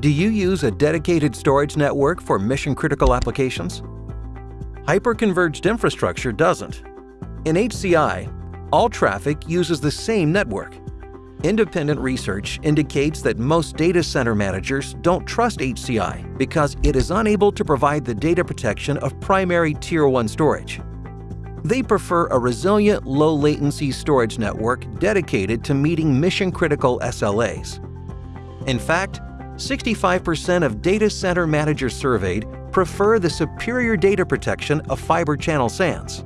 Do you use a dedicated storage network for mission-critical applications? Hyperconverged infrastructure doesn't. In HCI, all traffic uses the same network. Independent research indicates that most data center managers don't trust HCI because it is unable to provide the data protection of primary Tier 1 storage. They prefer a resilient, low-latency storage network dedicated to meeting mission-critical SLAs. In fact, 65% of data center managers surveyed prefer the superior data protection of Fibre Channel SANs.